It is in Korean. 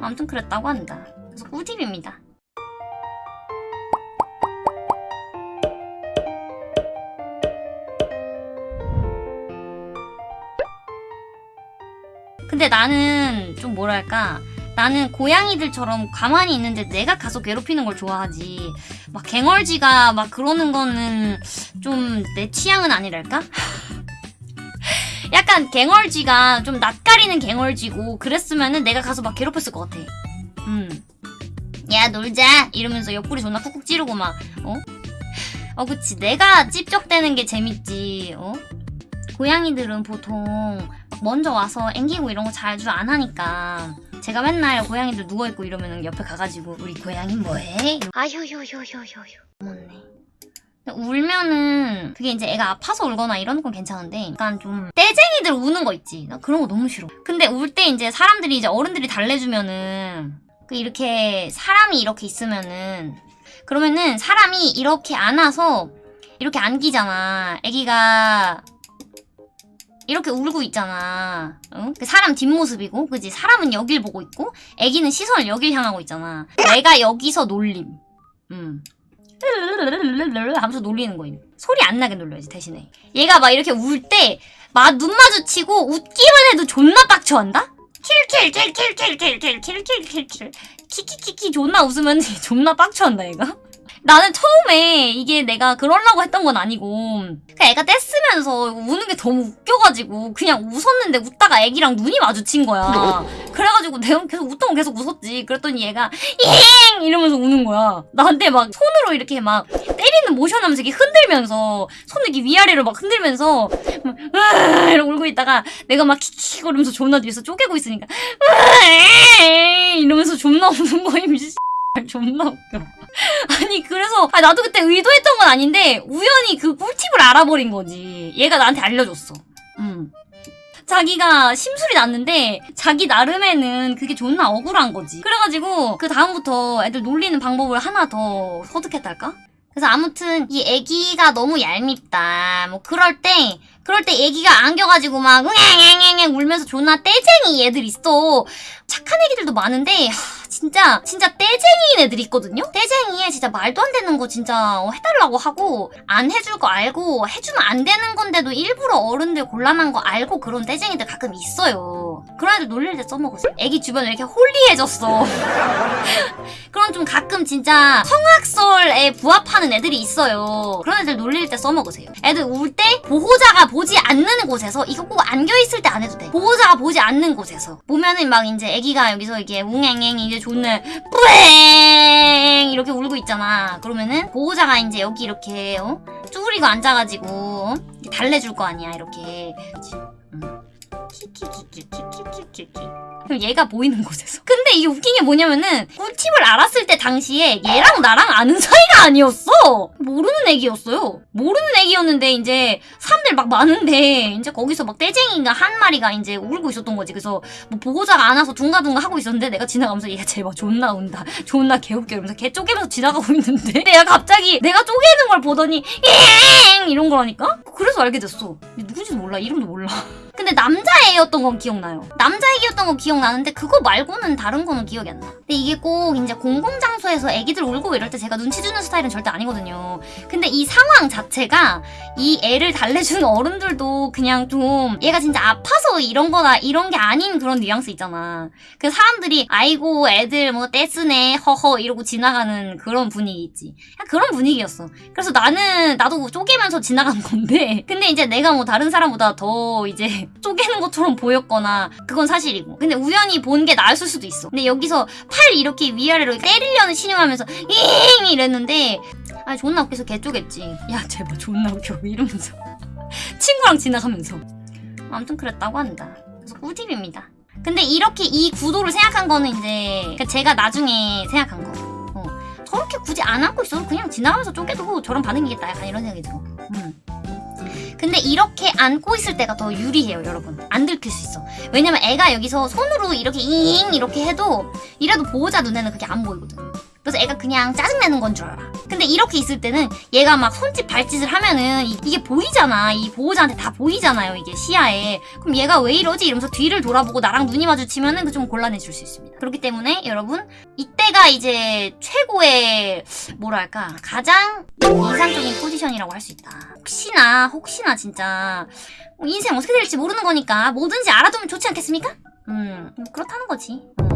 아무튼 그랬다고 한다. 그래서 꿀팁입니다. 근데 나는 좀 뭐랄까 나는 고양이들처럼 가만히 있는데 내가 가서 괴롭히는 걸 좋아하지 막 갱얼지가 막 그러는 거는 좀 내 취향은 아니랄까? 약간 갱얼지가 좀 낯가리는 갱얼지고 그랬으면은 내가 가서 막 괴롭혔을 것 같아 음. 야 놀자 이러면서 옆구리 존나 쿡쿡 찌르고 막 어? 어 그치 내가 찝쩍대는 게 재밌지 어? 고양이들은 보통 먼저 와서 앵기고 이런 거 잘 줄 안 하니까 제가 맨날 고양이들 누워있고 이러면 옆에 가가지고 우리 고양이 뭐해? 못네 울면은 그게 이제 애가 아파서 울거나 이런 건 괜찮은데 약간 좀 떼쟁이들 우는 거 있지 나 그런 거 너무 싫어 근데 울 때 이제 사람들이 이제 어른들이 달래주면은 그 이렇게 사람이 이렇게 있으면은 그러면은 사람이 이렇게 안아서 이렇게 안기잖아 애기가 이렇게 울고 있잖아. 응? 그 사람 뒷모습이고, 그지? 사람은 여길 보고 있고, 애기는 시선을 여길 향하고 있잖아. 내가 여기서 놀림. 음. 하면서 놀리는 거임. 소리 안 나게 놀려야지, 대신에. 얘가 막 이렇게 울 때, 막 눈 마주치고 웃기만 해도 존나 빡쳐한다? 킬킬킬킬킬킬킬킬킬킬 키키키키 존나 웃으면 존나 빡쳐한다 나는 처음에 이게 내가 그러려고 했던 건 아니고 그냥 애가 떼쓰면서 우는 게 너무 웃겨가지고 그냥 웃었는데 웃다가 애기랑 눈이 마주친 거야. 그래가지고 내가 계속 웃던 건 계속 웃었지. 그랬더니 얘가 잉! 이러면서 우는 거야. 나한테 막 손으로 이렇게 막 때리는 모션 하면서 이렇게 흔들면서 손을 이렇게 위아래로 막 흔들면서 막 으아 이러고 울고 있다가 내가 막 키키 거리면서 존나 뒤에서 쪼개고 있으니까 이러면서 존나 우는 거임 씨. 존나 웃겨. 아니 그래서 아, 나도 그때 의도했던 건 아닌데 우연히 그 꿀팁을 알아버린 거지. 얘가 나한테 알려줬어. 음. 자기가 심술이 났는데 자기 나름에는 그게 존나 억울한 거지. 그래가지고 그 다음부터 애들 놀리는 방법을 하나 더 터득했달까? 그래서 아무튼 이 애기가 너무 얄밉다. 뭐 그럴 때 그럴 때 애기가 안겨가지고 막 응앵앵앵 울면서 존나 떼쟁이 애들 있어. 착한 애기들도 많은데 하, 진짜 진짜 떼쟁이인 애들 있거든요? 떼쟁이에 진짜 말도 안 되는 거 진짜 어, 해달라고 하고 안 해줄 거 알고 해주면 안 되는 건데도 일부러 어른들 곤란한 거 알고 그런 떼쟁이들 가끔 있어요. 그런 애들 놀릴 때 써먹으세요. 애기 주변에 이렇게 홀리해졌어. 그런 좀 가끔 진짜 성악설에 부합하는 애들이 있어요. 그런 애들 놀릴 때 써먹으세요. 애들 울 때 보호자가 보지 않는 곳에서 이거 꼭 안겨있을 때 안 해도 돼 보호자가 보지 않는 곳에서 보면은 막 이제 애기가 여기서 이게 웅앵앵 이제 존나 뿌앵 이렇게 울고 있잖아 그러면은 보호자가 이제 여기 이렇게 어? 쭈그리고 앉아가지고 어? 달래줄 거 아니야 이렇게 음. 키키키키키키키키 그럼 얘가 보이는 곳에서 근데 이게 웃긴 게 뭐냐면은 꿀팁을 알았을 때 당시에 얘랑 나랑 아는 사이가 아니었어. 모르는 애기였어요. 모르는 애기였는데 이제 사람들 막 많은데 이제 거기서 막 떼쟁이가 한 마리가 이제 울고 있었던 거지. 그래서 뭐 보호자가 안 와서 둥가둥가 하고 있었는데 내가 지나가면서 얘가 제발 존나 운다. 존나 개웃겨 이러면서 개 쪼개면서 지나가고 있는데 내가 갑자기 내가 쪼개는 걸 보더니 잉 이런 거라니까 그래서 알게 됐어. 누군지도 몰라. 이름도 몰라 근데 남자애였던 건 기억나요. 남자애기였던 건 기억나는데 그거 말고는 다른 거는 기억이 안 나. 근데 이게 꼭 이제 공공장 소에서 애기들 울고 이럴 때 제가 눈치 주는 스타일은 절대 아니거든요. 근데 이 상황 자체가 이 애를 달래주는 어른들도 그냥 좀 얘가 진짜 아파서 이런 거나 이런 게 아닌 그런 뉘앙스 있잖아. 그 사람들이 아이고 애들 뭐 떼쓰네 허허 이러고 지나가는 그런 분위기 있지. 그냥 그런 분위기였어. 그래서 나는 나도 쪼개면서 지나간 건데 근데 이제 내가 뭐 다른 사람보다 더 이제 쪼개는 것처럼 보였거나 그건 사실이고 근데 우연히 본 게 나았을 수도 있어 근데 여기서 팔 이렇게 위아래로 때리려는 신용하면서 잉! 이랬는데 아 존나 웃겨서 개 쪼겠지. 야 제발 존나 웃겨. 이러면서. 친구랑 지나가면서. 아무튼 그랬다고 한다. 그래서 꿀팁입니다. 근데 이렇게 이 구도를 생각한 거는 이제 그러니까 제가 나중에 생각한 거. 어. 저렇게 굳이 안 하고 있어도 그냥 지나가면서 쪼개도 저런 반응이겠다. 약간 이런 생각이 들어. 음. 근데 이렇게 안고 있을 때가 더 유리해요 여러분. 안 들킬 수 있어. 왜냐면 애가 여기서 손으로 이렇게 잉! 이렇게 해도 이래도 보호자 눈에는 그게 안 보이거든 그래서 애가 그냥 짜증내는 건 줄 알아. 근데 이렇게 있을 때는 얘가 막 손짓 발짓을 하면은 이- 이게 보이잖아. 이 보호자한테 다 보이잖아요. 이게 시야에. 그럼 얘가 왜 이러지? 이러면서 뒤를 돌아보고 나랑 눈이 마주치면은 그 좀 곤란해질 수 있습니다. 그렇기 때문에 여러분 이때가 이제 최고의 뭐랄까 가장 이상적인 포지션이라고 할 수 있다. 혹시나 혹시나 진짜 뭐 인생 어떻게 될지 모르는 거니까 뭐든지 알아두면 좋지 않겠습니까? 음뭐 그렇다는 거지. 음. 음.